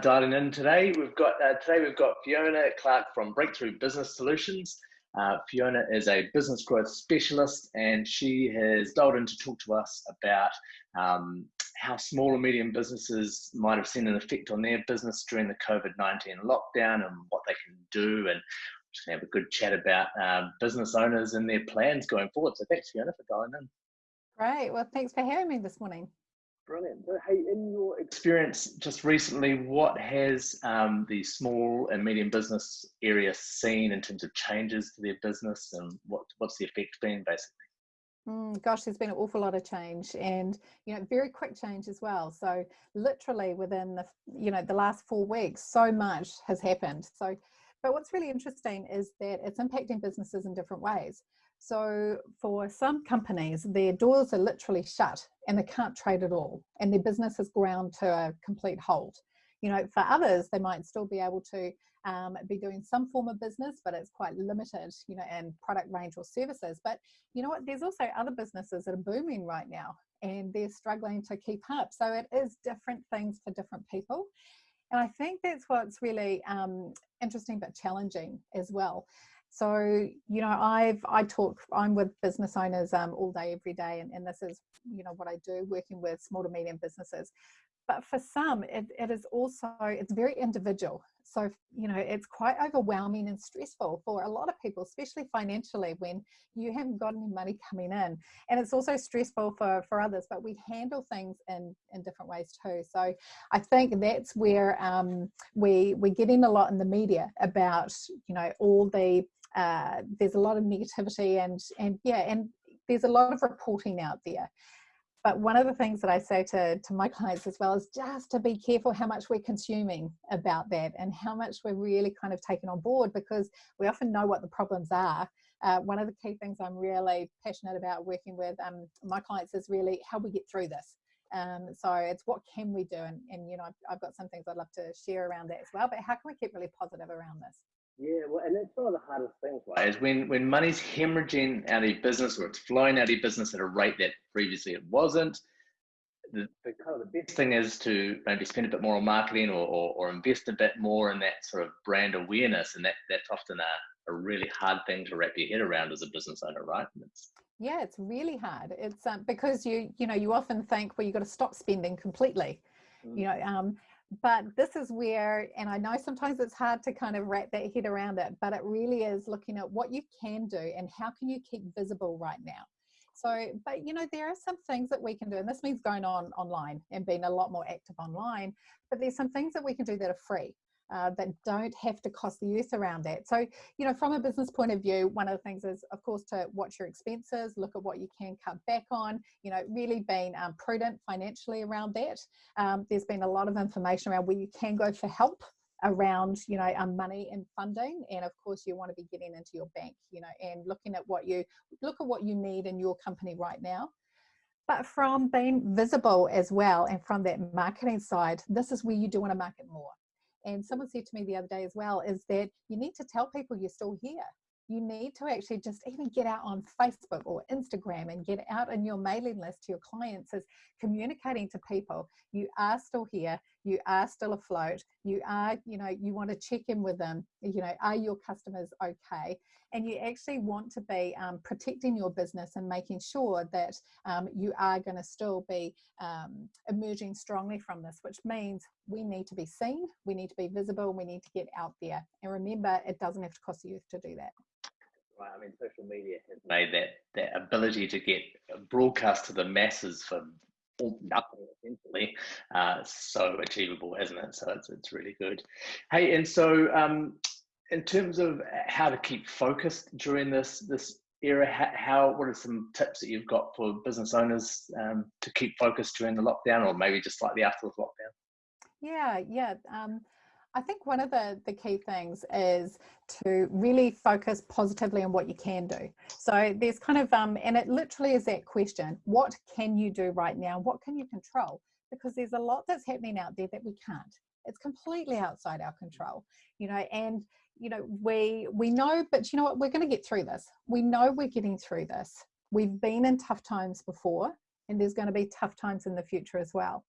dialing in today. We've got uh, today we've got Fiona Clark from Breakthrough Business Solutions. Uh, Fiona is a business growth specialist, and she has dialed in to talk to us about um, how small and medium businesses might have seen an effect on their business during the COVID nineteen lockdown, and what they can do, and just have a good chat about uh, business owners and their plans going forward. So thanks, Fiona, for dialing in. Great. Well, thanks for having me this morning. Brilliant. Hey, in your experience just recently, what has um, the small and medium business area seen in terms of changes to their business, and what what's the effect been basically? Mm, gosh, there's been an awful lot of change, and you know, very quick change as well. So, literally within the you know the last four weeks, so much has happened. So, but what's really interesting is that it's impacting businesses in different ways. So for some companies, their doors are literally shut and they can't trade at all and their business has ground to a complete halt. You know, for others, they might still be able to um, be doing some form of business, but it's quite limited, you know, and product range or services. But you know what, there's also other businesses that are booming right now and they're struggling to keep up. So it is different things for different people. And I think that's what's really um, interesting but challenging as well. So, you know, I've, I talk, I'm with business owners um, all day, every day, and, and this is, you know, what I do, working with small to medium businesses. But for some, it, it is also, it's very individual. So, you know, it's quite overwhelming and stressful for a lot of people, especially financially when you haven't got any money coming in. And it's also stressful for, for others, but we handle things in, in different ways too. So I think that's where um, we, we're getting a lot in the media about, you know, all the uh, there's a lot of negativity and and yeah and there's a lot of reporting out there but one of the things that I say to, to my clients as well is just to be careful how much we're consuming about that and how much we're really kind of taking on board because we often know what the problems are. Uh, one of the key things I'm really passionate about working with um, my clients is really how we get through this. Um, so it's what can we do? And, and you know, I've, I've got some things I'd love to share around that as well, but how can we keep really positive around this? Yeah, well, and that's one of the hardest things, right? Is when when money's hemorrhaging out of business or it's flowing out of your business at a rate that previously it wasn't. The, the kind of the best thing is to maybe spend a bit more on marketing or, or, or invest a bit more in that sort of brand awareness, and that that's often a, a really hard thing to wrap your head around as a business owner, right? It's, yeah, it's really hard. It's um, because you you know you often think well you've got to stop spending completely, mm. you know, um, but this is where and i know sometimes it's hard to kind of wrap that head around it but it really is looking at what you can do and how can you keep visible right now. So but you know there are some things that we can do and this means going on online and being a lot more active online but there's some things that we can do that are free uh, that don't have to cost the earth around that. So, you know, from a business point of view, one of the things is, of course, to watch your expenses, look at what you can cut back on, you know, really being um, prudent financially around that. Um, there's been a lot of information around where you can go for help around you know um, money and funding and of course you want to be getting into your bank you know and looking at what you look at what you need in your company right now but from being visible as well and from that marketing side this is where you do want to market more and someone said to me the other day as well is that you need to tell people you're still here. You need to actually just even get out on Facebook or Instagram and get out in your mailing list to your clients as communicating to people you are still here you are still afloat you are you know you want to check in with them you know are your customers okay and you actually want to be um, protecting your business and making sure that um, you are going to still be um, emerging strongly from this which means we need to be seen we need to be visible we need to get out there and remember it doesn't have to cost you to do that right? I mean, social media has made that that ability to get broadcast to the masses for nothing essentially uh, so achievable, hasn't it? So it's it's really good. Hey, and so um, in terms of how to keep focused during this this era, how, how what are some tips that you've got for business owners um, to keep focused during the lockdown, or maybe just slightly after the lockdown? Yeah, yeah. Um, I think one of the, the key things is to really focus positively on what you can do. So there's kind of, um, and it literally is that question, what can you do right now? What can you control? Because there's a lot that's happening out there that we can't. It's completely outside our control, you know, and, you know, we, we know, but you know what, we're going to get through this. We know we're getting through this. We've been in tough times before and there's going to be tough times in the future as well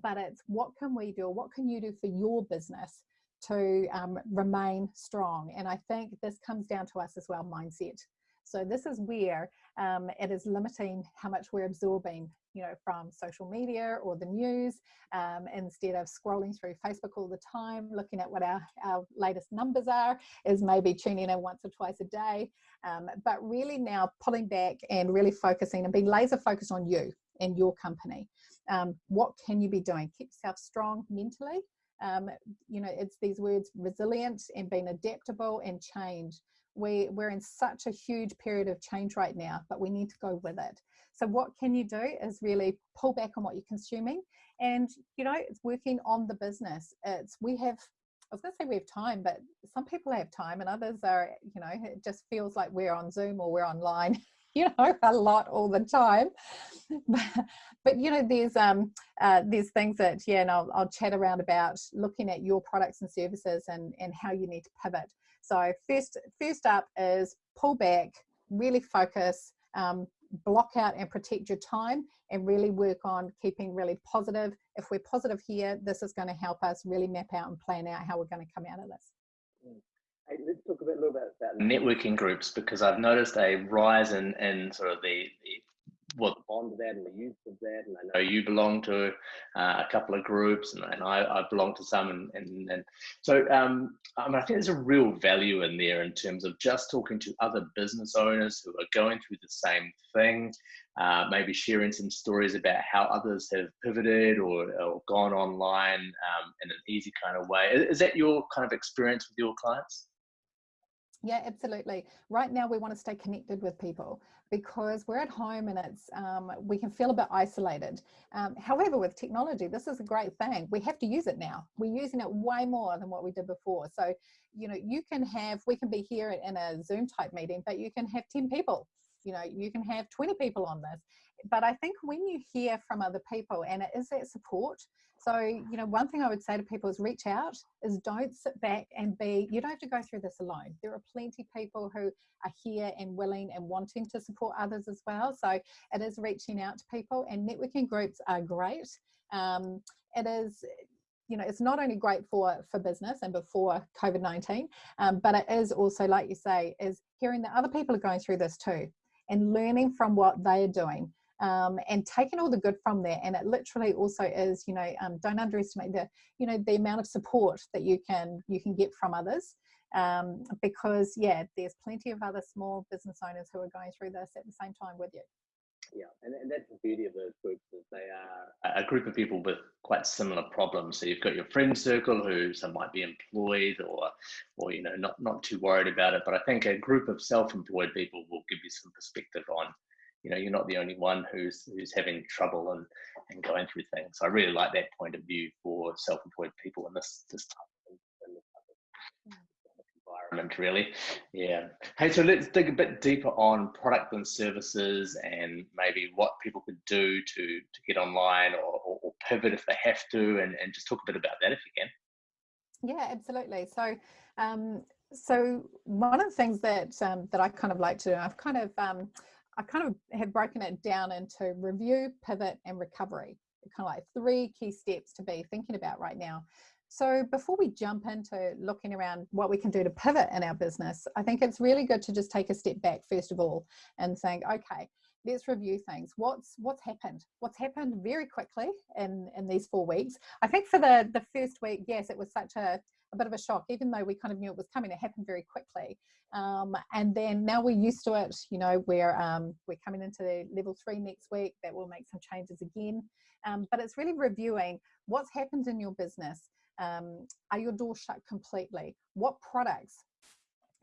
but it's what can we do, what can you do for your business to um, remain strong? And I think this comes down to us as well, mindset. So this is where um, it is limiting how much we're absorbing, you know, from social media or the news, um, instead of scrolling through Facebook all the time, looking at what our, our latest numbers are, is maybe tuning in once or twice a day. Um, but really now pulling back and really focusing and being laser focused on you and your company. Um, what can you be doing? Keep yourself strong mentally. Um, you know, it's these words resilient and being adaptable and change we, we're in such a huge period of change right now, but we need to go with it. So what can you do is really pull back on what you're consuming and, you know, it's working on the business. It's, we have, I was going to say we have time, but some people have time and others are, you know, it just feels like we're on Zoom or we're online you know a lot all the time but, but you know there's um uh, there's things that yeah and I'll, I'll chat around about looking at your products and services and and how you need to pivot so first, first up is pull back, really focus, um, block out and protect your time and really work on keeping really positive. If we're positive here, this is going to help us really map out and plan out how we're going to come out of this. Let's talk a bit little bit about networking groups because I've noticed a rise in, in sort of the, the what the bond of that and the use of that. And I know you belong to uh, a couple of groups, and, and I, I, belong to some. And, and, and so um, I, mean, I think there's a real value in there in terms of just talking to other business owners who are going through the same thing, uh, maybe sharing some stories about how others have pivoted or, or gone online um, in an easy kind of way. Is that your kind of experience with your clients? Yeah, absolutely. Right now, we want to stay connected with people because we're at home and it's um, we can feel a bit isolated. Um, however, with technology, this is a great thing. We have to use it now. We're using it way more than what we did before. So, you know, you can have we can be here in a Zoom type meeting, but you can have ten people. You know, you can have twenty people on this. But I think when you hear from other people and it is that support, so, you know, one thing I would say to people is reach out, is don't sit back and be, you don't have to go through this alone. There are plenty of people who are here and willing and wanting to support others as well. So it is reaching out to people and networking groups are great. Um, it is, you know, it's not only great for, for business and before COVID-19, um, but it is also, like you say, is hearing that other people are going through this too and learning from what they are doing um, and taking all the good from there. And it literally also is, you know, um, don't underestimate the, you know, the amount of support that you can you can get from others. Um, because yeah, there's plenty of other small business owners who are going through this at the same time with you. Yeah, and, and that's the beauty of those groups is they are a group of people with quite similar problems. So you've got your friend circle who some might be employed or or you know not not too worried about it. But I think a group of self-employed people will give you some perspective on you know you're not the only one who's who's having trouble and and going through things. I really like that point of view for self-employed people in this this type of, environment really. Yeah. Hey so let's dig a bit deeper on product and services and maybe what people could do to to get online or, or, or pivot if they have to and, and just talk a bit about that if you can. Yeah absolutely. So um so one of the things that um, that I kind of like to do, I've kind of um, I kind of have broken it down into review, pivot, and recovery. Kind of like three key steps to be thinking about right now. So before we jump into looking around what we can do to pivot in our business, I think it's really good to just take a step back first of all and think, okay, let's review things. What's what's happened? What's happened very quickly in in these four weeks? I think for the the first week, yes, it was such a a bit of a shock, even though we kind of knew it was coming. It happened very quickly, um, and then now we're used to it. You know, we're um, we're coming into the level three next week. That will make some changes again, um, but it's really reviewing what's happened in your business. Um, are your doors shut completely? What products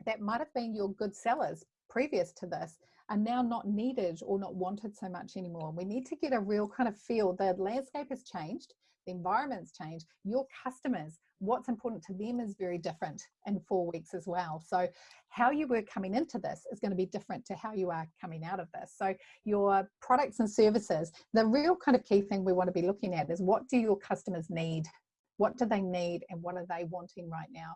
that might have been your good sellers previous to this are now not needed or not wanted so much anymore. We need to get a real kind of feel. The landscape has changed, the environment's changed, your customers what's important to them is very different in four weeks as well. So how you were coming into this is going to be different to how you are coming out of this. So your products and services, the real kind of key thing we want to be looking at is what do your customers need? What do they need and what are they wanting right now?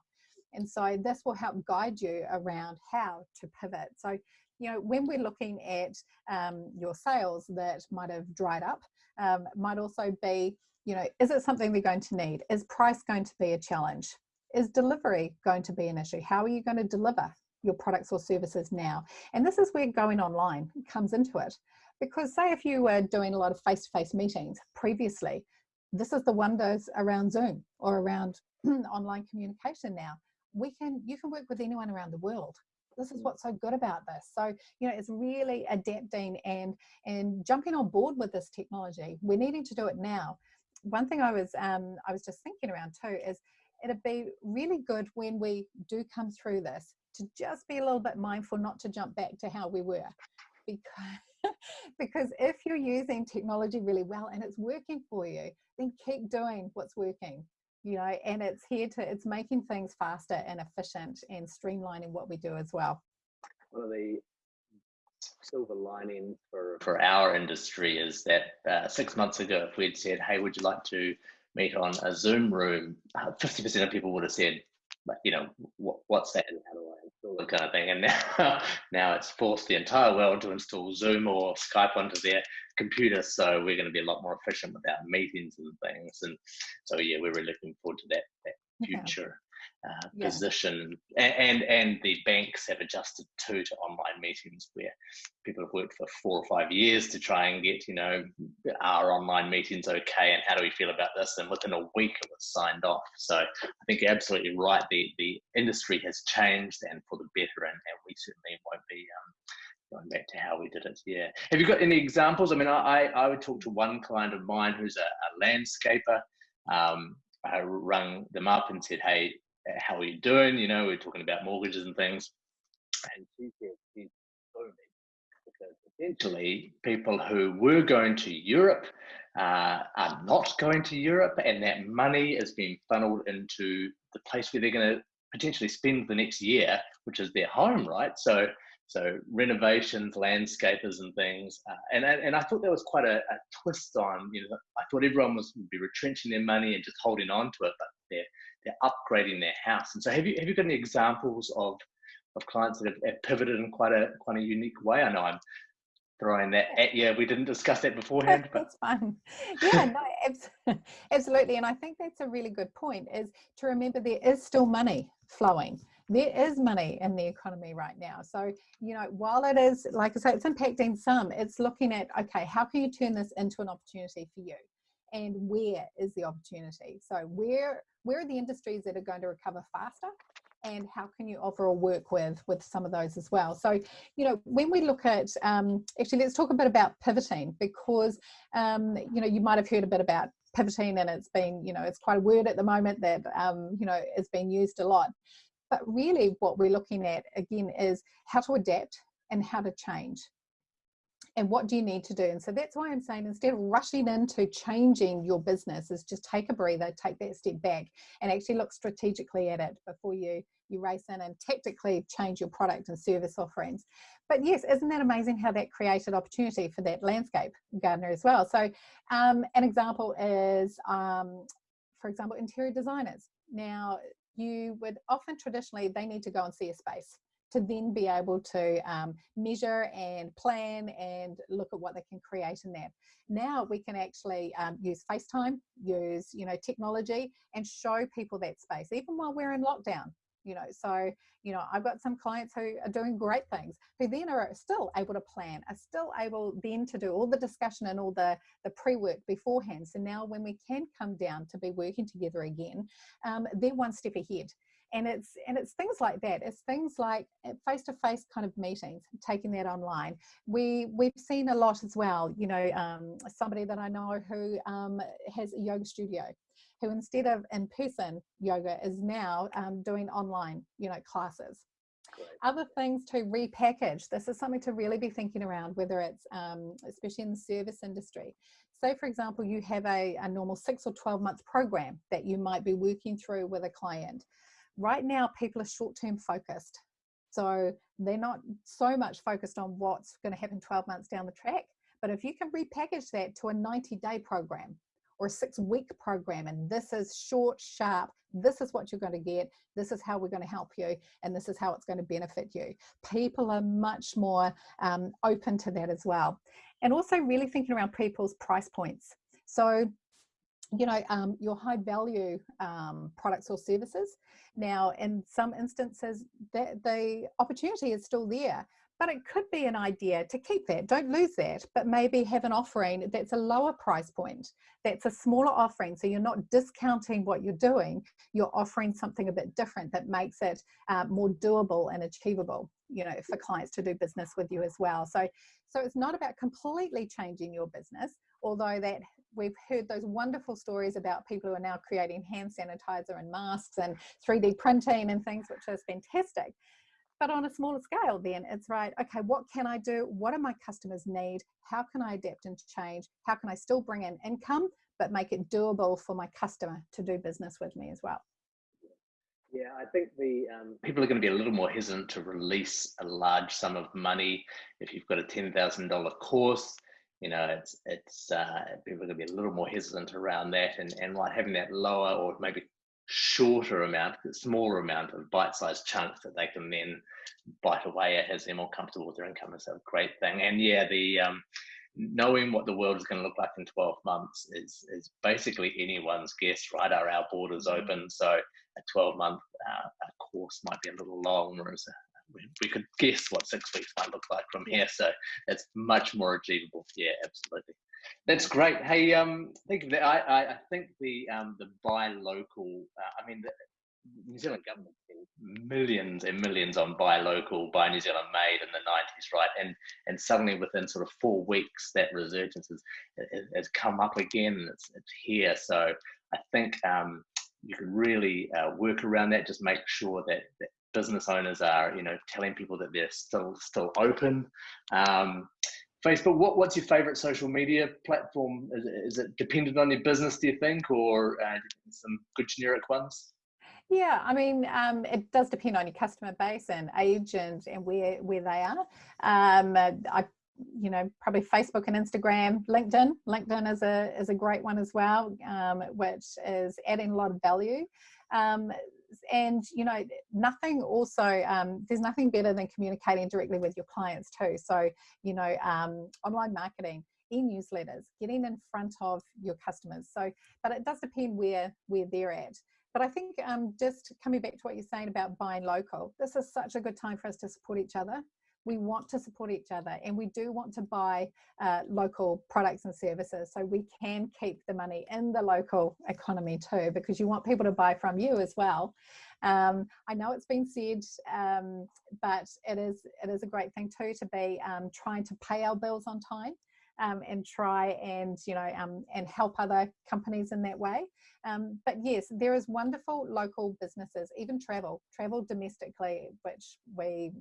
And so this will help guide you around how to pivot. So you know, when we're looking at um, your sales that might have dried up, um, might also be, you know, is it something they're going to need? Is price going to be a challenge? Is delivery going to be an issue? How are you going to deliver your products or services now? And this is where going online comes into it. Because say if you were doing a lot of face-to-face -face meetings previously, this is the wonders around Zoom or around online communication now. We can, you can work with anyone around the world. This is mm. what's so good about this. So, you know, it's really adapting and, and jumping on board with this technology. We're needing to do it now. One thing I was, um, I was just thinking around too is it'd be really good when we do come through this to just be a little bit mindful not to jump back to how we were because because if you're using technology really well and it's working for you then keep doing what's working you know and it's here to it's making things faster and efficient and streamlining what we do as well. One of the silver lining for for our industry is that uh, six months ago if we'd said hey would you like to meet on a zoom room? 50% uh, of people would have said you know what, what's that and how do i install it kind of thing. And now now it's forced the entire world to install zoom or skype onto their computer. So we're going to be a lot more efficient with our meetings and things. And so yeah we're really looking forward to that that future uh, yeah. position. And, and, and the banks have adjusted too to online meetings where people have worked for four or five years to try and get you know our online meetings okay and how do we feel about this? And within a week it was signed off. So i think you're absolutely right. The the industry has changed and for the better and, and we certainly won't be um, going back to how we did it yeah have you got any examples? I mean i i would talk to one client of mine who's a, a landscaper um, I rang them up and said, "Hey, how are you doing? You know, we're talking about mortgages and things. And she said she's booming because essentially people who were going to Europe uh, are not going to Europe, and that money is being funneled into the place where they're going to potentially spend the next year, which is their home, right? So, so renovations, landscapers, and things. Uh, and and I thought there was quite a, a, twist on. You know, I thought everyone was would be retrenching their money and just holding on to it, but they're they're upgrading their house. And so, have you have you got any examples of of clients that have, have pivoted in quite a quite a unique way? I know I'm throwing that at you. We didn't discuss that beforehand, but that's fine. Yeah, no, absolutely. And I think that's a really good point. Is to remember there is still money flowing. There is money in the economy right now. So, you know, while it is, like I say, it's impacting some, it's looking at, okay, how can you turn this into an opportunity for you? and where is the opportunity so where where are the industries that are going to recover faster and how can you offer or work with with some of those as well so you know when we look at um, actually let's talk a bit about pivoting because um, you know you might have heard a bit about pivoting and it's been you know it's quite a word at the moment that um, you know is being used a lot but really what we're looking at again is how to adapt and how to change. And what do you need to do? And so that's why i'm saying instead of rushing into changing your business is just take a breather take that step back and actually look strategically at it before you you race in and tactically change your product and service offerings. But yes isn't that amazing how that created opportunity for that landscape gardener as well? So um, an example is um, for example interior designers. Now you would often traditionally they need to go and see a space to then be able to um, measure and plan and look at what they can create in that. Now we can actually um, use FaceTime, use you know technology, and show people that space, even while we're in lockdown. You know, so you know I've got some clients who are doing great things, who then are still able to plan, are still able then to do all the discussion and all the the pre-work beforehand. So now when we can come down to be working together again, um, they're one step ahead. And it's and it's things like that. It's things like face-to-face -face kind of meetings taking that online. We we've seen a lot as well you know um, somebody that i know who um, has a yoga studio who instead of in-person yoga is now um, doing online you know classes Great. Other things to repackage. This is something to really be thinking around, whether it's um, especially in the service industry. Say, for example, you have a, a normal six or 12 month program that you might be working through with a client right now people are short-term focused so they're not so much focused on what's going to happen 12 months down the track but if you can repackage that to a 90 day program or a six week program and this is short sharp. This is what you're going to get. This is how we're going to help you and this is how it's going to benefit you. People are much more um, open to that as well. And also really thinking around people's price points. So you know um, your high value um, products or services. Now in some instances that the opportunity is still there but it could be an idea to keep that don't lose that but maybe have an offering that's a lower price point that's a smaller offering. So you're not discounting what you're doing you're offering something a bit different that makes it uh, more doable and achievable you know for clients to do business with you as well. So so it's not about completely changing your business although that we've heard those wonderful stories about people who are now creating hand sanitizer and masks and 3d printing and things which is fantastic but on a smaller scale then it's right okay what can i do? What do my customers need? How can i adapt and change? How can i still bring in income but make it doable for my customer to do business with me as well? Yeah, I think the um, people are going to be a little more hesitant to release a large sum of money if you've got a ten thousand dollar course. You know, it's it's uh, people are going to be a little more hesitant around that, and and like having that lower or maybe shorter amount, smaller amount of bite-sized chunks that they can then bite away at as they're more comfortable with their income is a great thing. And yeah, the um, knowing what the world is going to look like in 12 months is is basically anyone's guess, right? Are our borders mm-hmm. open? So a 12 month uh, course might be a little long, whereas we could guess what six weeks might look like from here. So it's much more achievable. Yeah, absolutely. That's great. Hey, um, I think the, I, I think the um, the buy local. Uh, I mean, the New Zealand government millions and millions on buy local, buy New Zealand made in the nineties, right? And and suddenly within sort of four weeks, that resurgence has has come up again. It's it's here. So I think um, you can really uh, work around that. Just make sure that, that business owners are, you know, telling people that they're still still open. Um, Facebook, what, what's your favorite social media platform? Is, is it dependent on your business, do you think, or uh, some good generic ones? Yeah, I mean, um, it does depend on your customer base and age and, and where where they are. Um, I, you know, probably Facebook and Instagram, LinkedIn. LinkedIn is a is a great one as well, um, which is adding a lot of value. And you know nothing also um, there's nothing better than communicating directly with your clients too. So you know um, online marketing e-newsletters getting in front of your customers. So but it does depend where where they're at. But I think um, just coming back to what you're saying about buying local, this is such a good time for us to support each other we want to support each other and we do want to buy uh, local products and services so we can keep the money in the local economy too because you want people to buy from you as well. Um, I know it's been said um, but it is it is a great thing too to be um, trying to pay our bills on time um, and try and you know um, and help other companies in that way. Um, but yes there is wonderful local businesses even travel travel domestically which we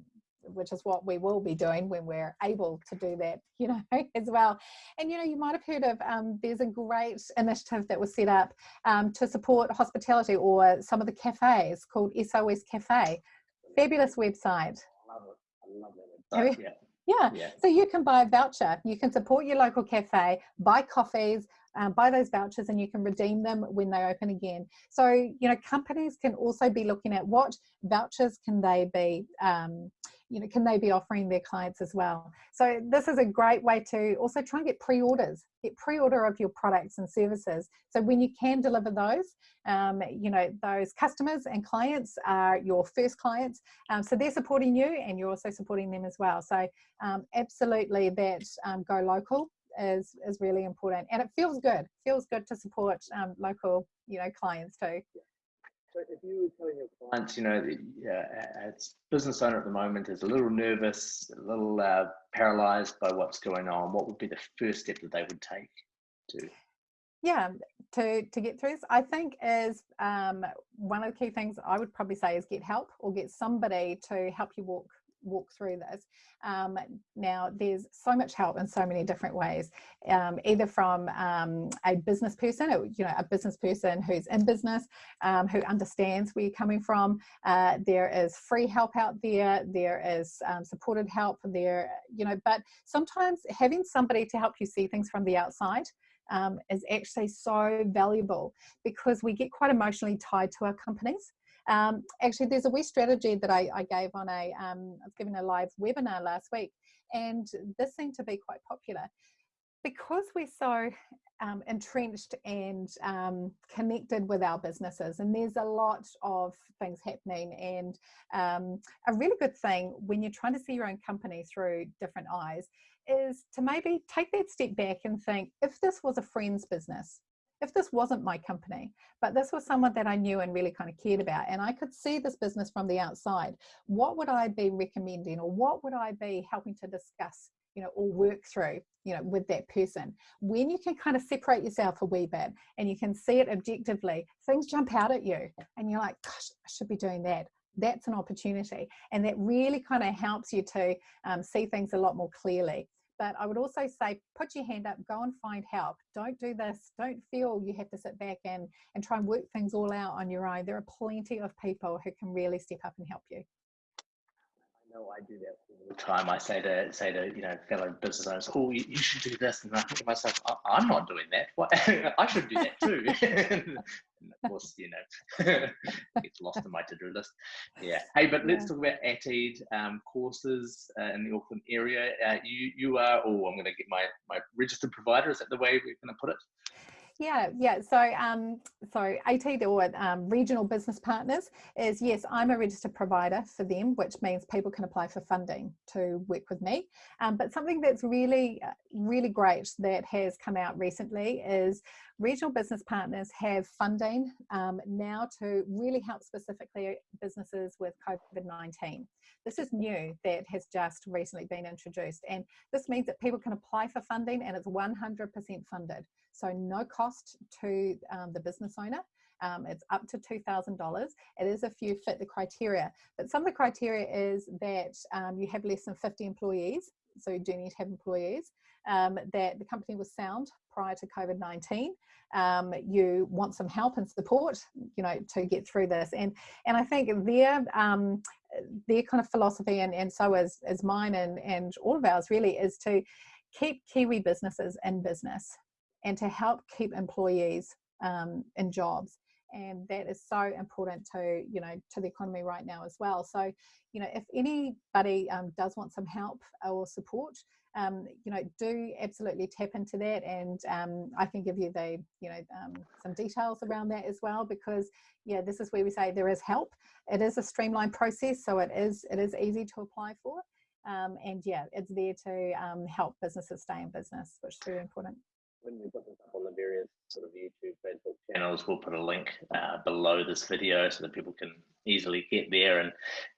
which is what we will be doing when we're able to do that, you know, as well. And, you know, you might have heard of, um, there's a great initiative that was set up um, to support hospitality or some of the cafes called SOS Cafe. Fabulous website. I love it. I love that website. Yeah. Yeah. yeah. So you can buy a voucher. You can support your local cafe, buy coffees, um, buy those vouchers and you can redeem them when they open again. So, you know, companies can also be looking at what vouchers can they be um, you know, can they be offering their clients as well? So this is a great way to also try and get pre-orders, get pre-order of your products and services. So when you can deliver those, um, you know, those customers and clients are your first clients. Um, so they're supporting you and you're also supporting them as well. So um, absolutely that um, go local is, is really important and it feels good, feels good to support um, local, you know, clients too. So if you were telling your clients, you know, uh, as business owner at the moment is a little nervous, a little uh, paralyzed by what's going on, what would be the first step that they would take to? Yeah, to to get through this, I think is um, one of the key things I would probably say is get help or get somebody to help you walk walk through this. Um, now, there's so much help in so many different ways, um, either from um, a business person, you know, a business person who's in business, um, who understands where you're coming from. Uh, there is free help out there. There is um, supported help there, you know, but sometimes having somebody to help you see things from the outside um, is actually so valuable because we get quite emotionally tied to our companies. Um, actually, there's a wee strategy that I, I gave on a, um, I was giving a live webinar last week, and this seemed to be quite popular. Because we're so um, entrenched and um, connected with our businesses and there's a lot of things happening and um, a really good thing when you're trying to see your own company through different eyes is to maybe take that step back and think if this was a friend's business if this wasn't my company, but this was someone that I knew and really kind of cared about, and I could see this business from the outside, what would I be recommending or what would I be helping to discuss you know, or work through, you know, with that person. When you can kind of separate yourself a wee bit and you can see it objectively, things jump out at you and you're like, gosh, I should be doing that. That's an opportunity. And that really kind of helps you to um, see things a lot more clearly. But I would also say, put your hand up, go and find help. Don't do this. Don't feel you have to sit back and, and try and work things all out on your own. There are plenty of people who can really step up and help you know I do that all the time. I say to say to you know fellow business owners, "Oh, you, you should do this," and I think to myself, "I'm not doing that. What? I should do that too." and of course, you know, gets lost in my to-do list. Yeah. Hey, but let's talk about ATEED um, courses uh, in the Auckland area. Uh, you you are. Oh, I'm going to get my my registered provider. Is that the way we're going to put it? Yeah, yeah. So, um, so ATEED or um, regional business partners is yes, I'm a registered provider for them, which means people can apply for funding to work with me. Um, but something that's really, uh, really great that has come out recently is regional business partners have funding um, now to really help specifically businesses with COVID-19. This is new that has just recently been introduced, and this means that people can apply for funding and it's 100% funded. So no cost to um, the business owner. Um, it's up to $2,000. It is if you fit the criteria, but some of the criteria is that um, you have less than 50 employees. So you do need to have employees, um, that the company was sound prior to COVID-19. Um, you want some help and support, you know, to get through this. And, and I think their, um, their kind of philosophy, and, and so is, is mine and, and all of ours really, is to keep Kiwi businesses in business and to help keep employees um, in jobs and that is so important to you know to the economy right now as well. So you know if anybody um, does want some help or support um, you know do absolutely tap into that and um, I can give you the you know um, some details around that as well because yeah this is where we say there is help. It is a streamlined process so it is it is easy to apply for um, and yeah it's there to um, help businesses stay in business which is very important when we put this up on the various sort of YouTube, Facebook channels, we'll put a link uh, below this video so that people can easily get there. And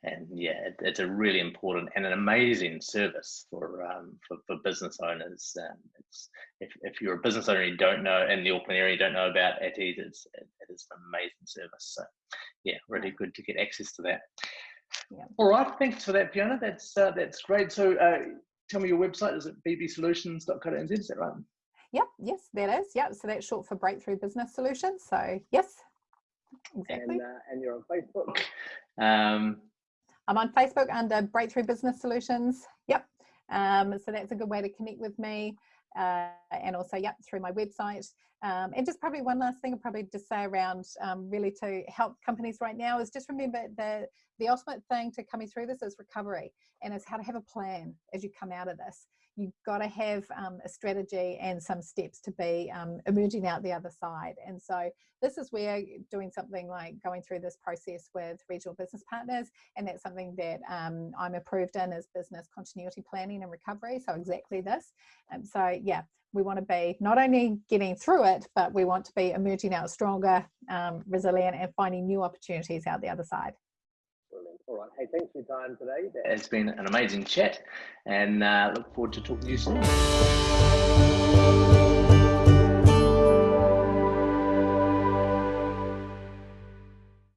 and yeah, it, it's a really important and an amazing service for um, for, for business owners. Um, it's if, if you're a business owner and you don't know in the Auckland area, you don't know about ATEED, it's it, it is an amazing service. So yeah, really good to get access to that. Yeah. All right, thanks for that, Fiona. That's uh, that's great. So. Uh, tell me your website is it bbsolutions.co.nz is that right Yep, yes, that is. Yep, so that's short for Breakthrough Business Solutions. So, yes, exactly. And, uh, and you're on Facebook. Um, I'm on Facebook under Breakthrough Business Solutions. Yep. Um, so that's a good way to connect with me. Uh, and also, yep, through my website. Um, and just probably one last thing I'll probably just say around um, really to help companies right now is just remember the, the ultimate thing to coming through this is recovery and is how to have a plan as you come out of this you've got to have um, a strategy and some steps to be um, emerging out the other side. And so this is where doing something like going through this process with regional business partners, and that's something that um, I'm approved in as business continuity planning and recovery. So exactly this. And so yeah, we want to be not only getting through it, but we want to be emerging out stronger, um, resilient, and finding new opportunities out the other side. All right. Hey, thanks for your time today. It's been an amazing chat and uh, look forward to talking to you soon.